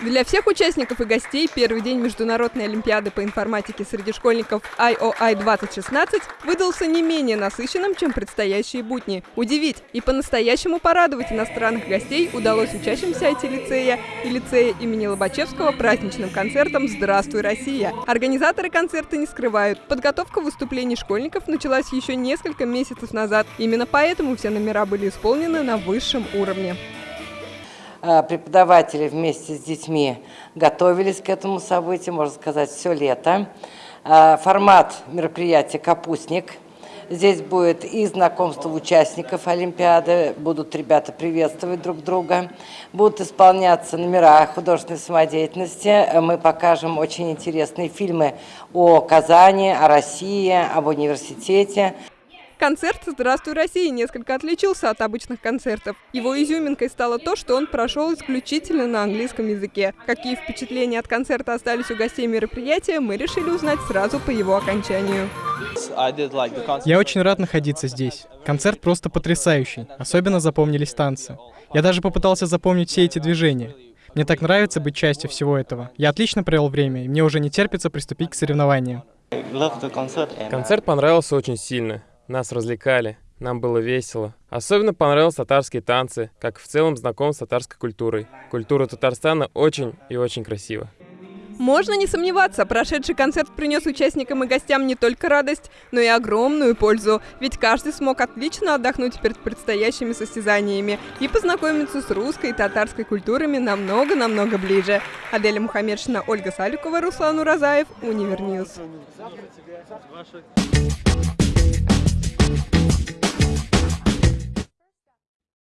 Для всех участников и гостей первый день Международной Олимпиады по информатике среди школьников IOI 2016 выдался не менее насыщенным, чем предстоящие будни. Удивить и по-настоящему порадовать иностранных гостей удалось учащимся IT-лицея и лицея имени Лобачевского праздничным концертом «Здравствуй, Россия». Организаторы концерта не скрывают. Подготовка выступлений школьников началась еще несколько месяцев назад. Именно поэтому все номера были исполнены на высшем уровне. Э, преподаватели вместе с детьми готовились к этому событию, можно сказать, все лето. Э, формат мероприятия «Капустник». Здесь будет и знакомство участников Олимпиады, будут ребята приветствовать друг друга, будут исполняться номера художественной самодеятельности. Мы покажем очень интересные фильмы о Казани, о России, об университете. Концерт «Здравствуй, Россия» несколько отличился от обычных концертов. Его изюминкой стало то, что он прошел исключительно на английском языке. Какие впечатления от концерта остались у гостей мероприятия, мы решили узнать сразу по его окончанию. Я очень рад находиться здесь. Концерт просто потрясающий. Особенно запомнились танцы. Я даже попытался запомнить все эти движения. Мне так нравится быть частью всего этого. Я отлично провел время, и мне уже не терпится приступить к соревнованиям. Концерт понравился очень сильно. Нас развлекали, нам было весело. Особенно понравились татарские танцы, как в целом знаком с татарской культурой. Культура Татарстана очень и очень красива. Можно не сомневаться, прошедший концерт принес участникам и гостям не только радость, но и огромную пользу, ведь каждый смог отлично отдохнуть перед предстоящими состязаниями и познакомиться с русской и татарской культурами намного-намного ближе. Аделя Мухаммедшина, Ольга Салюкова, Руслан Уразаев, Univer News.